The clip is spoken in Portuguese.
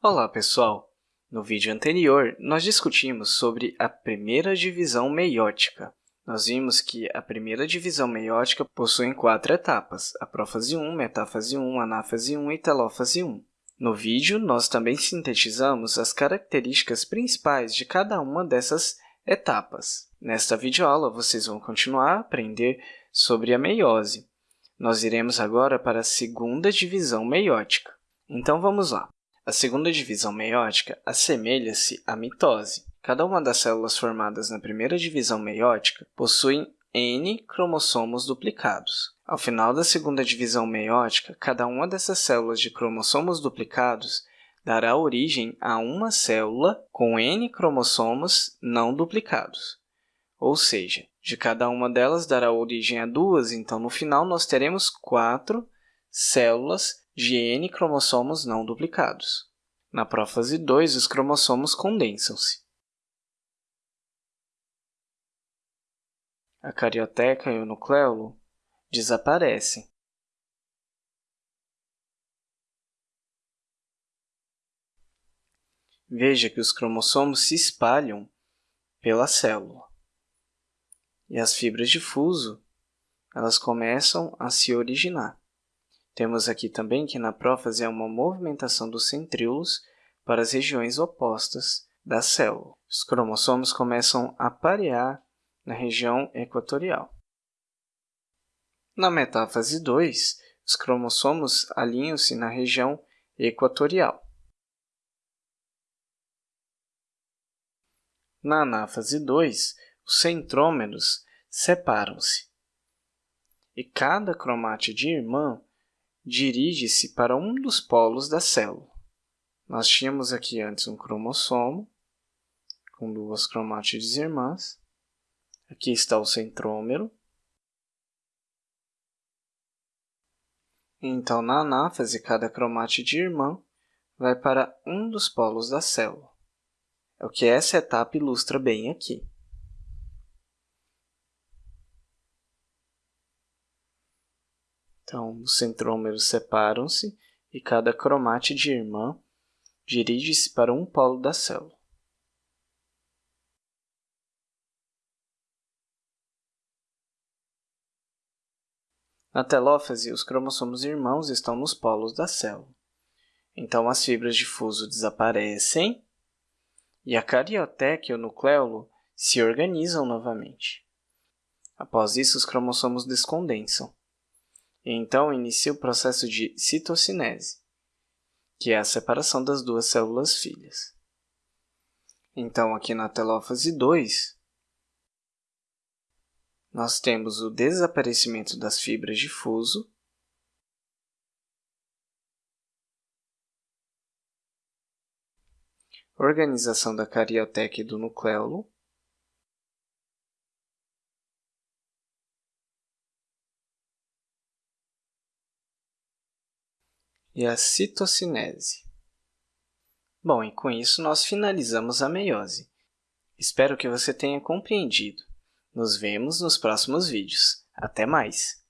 Olá, pessoal! No vídeo anterior, nós discutimos sobre a primeira divisão meiótica. Nós vimos que a primeira divisão meiótica possui quatro etapas, a prófase 1, metáfase 1, anáfase 1 e telófase 1. No vídeo, nós também sintetizamos as características principais de cada uma dessas etapas. Nesta videoaula, vocês vão continuar a aprender sobre a meiose. Nós iremos agora para a segunda divisão meiótica. Então, vamos lá. A segunda divisão meiótica assemelha-se à mitose. Cada uma das células formadas na primeira divisão meiótica possuem N cromossomos duplicados. Ao final da segunda divisão meiótica, cada uma dessas células de cromossomos duplicados dará origem a uma célula com N cromossomos não duplicados. Ou seja, de cada uma delas dará origem a duas, então no final nós teremos quatro células de N cromossomos não duplicados. Na prófase 2, os cromossomos condensam-se. A carioteca e o nucleolo desaparecem. Veja que os cromossomos se espalham pela célula. E as fibras de fuso elas começam a se originar. Temos aqui também que na prófase há uma movimentação dos centríolos para as regiões opostas da célula. Os cromossomos começam a parear na região equatorial. Na metáfase 2, os cromossomos alinham-se na região equatorial. Na anáfase 2, os centrômeros separam-se. E cada cromátide irmã dirige-se para um dos polos da célula. Nós tínhamos aqui antes um cromossomo, com duas cromátides irmãs. Aqui está o centrômero. Então, na anáfase, cada cromátide irmã vai para um dos polos da célula. É o que essa etapa ilustra bem aqui. Então, os centrômeros separam-se e cada cromátide irmã dirige-se para um polo da célula. Na telófase, os cromossomos irmãos estão nos polos da célula. Então, as fibras de fuso desaparecem e a carioteca e o nucleolo se organizam novamente. Após isso, os cromossomos descondensam então inicia o processo de citocinese, que é a separação das duas células filhas. Então, aqui na telófase 2, nós temos o desaparecimento das fibras de fuso, organização da carioteca e do nucleolo, e a citocinese. Bom, e com isso nós finalizamos a meiose. Espero que você tenha compreendido. Nos vemos nos próximos vídeos. Até mais!